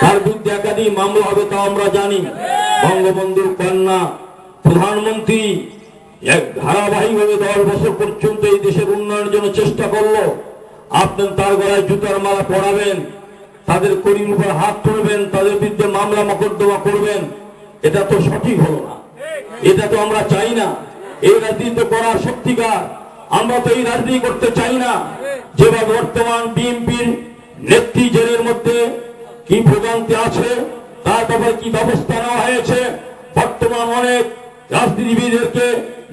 তার বিরুদ্ধে একাধিক মামলা হবে তা আমরা জানি। বঙ্গবন্ধুর কন্যা প্রধানমন্ত্রী এক ধারাবাহিকভাবে দশ বছর পর্যন্ত এই দেশের উন্নয়নের জন্য চেষ্টা করল। আপনি তার গলায় জুতার মালা পরাবেন, তাদের করির উপর হাত তুলবেন, তাদের বিরুদ্ধে মামলা মকদ্দমা করবেন। এটা তো সঠিক হলো না। এটা তো আমরা চাই না। এই রাজনীতি করার সত্যিকার আমরা তো এই রাজনীতি করতে চাই না। যেভাবে বর্তমান বিএনপির নেত্রী জেলের মধ্যে কি ভোগান্তি আছে, তার ব্যাপারে কি ব্যবস্থা নেওয়া হয়েছে, বর্তমান অনেক রাজনীতিবিদদেরকে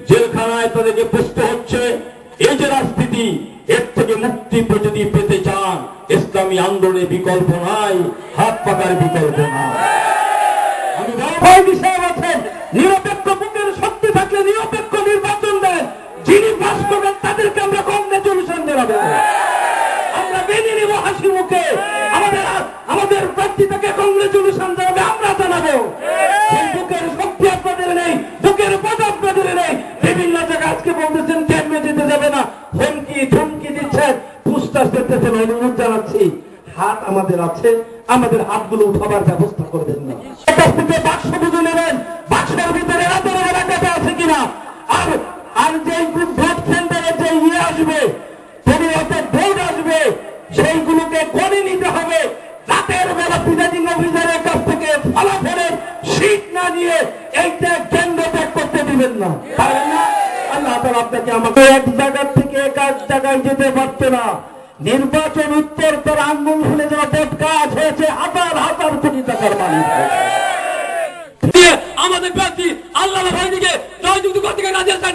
জেলখানায় তাদেরকে পুষ্ট হচ্ছে। এই যে রাজনীতি, এর থেকে মুক্তি যদি পেতে চান। ইসলামী আন্দোলনের বিকল্প নাই, হাত পাকার বিকল্প নাই। আমি আছেন নিরপেক্ষ আজকে বলতেছেন, কেমনে যেতে যাবে না? হুমকি, ধমকি দিচ্ছেন। পুস্টার পেতেছেন অনুরোধ জানাচ্ছি, হাত আমাদের আছে, আমাদের হাতগুলো উঠাবার ব্যবস্থা করবেন না। বাক্স বুঝে নেবেন, বাক্সের ভিতরে আছে কিনা? আর আর যে ভোট যে ইয়ে আসবে ভোট আসবে, সেইগুলোকে গণে নিতে হবে। রাতের বেলা প্রিজাইডিং অফিসারের কাছ থেকে ফলাফলের শীত না নিয়ে এইটা কেন্দ্র ত্যাগ করতে দিবেন না। আপনাকে আমাকে এক জায়গা থেকে এক জায়গায় যেতে পারতো না। নির্বাচন উত্তর পর আঙ্গুল ফুলে যারা বট কাজ হয়েছে, হাজার হাজার কোটি টাকার মালিক আমাদের প্রার্থী আল্লাহ ভাই ভাইদিকে জয়যুক্ত করতে রাজি আছেন।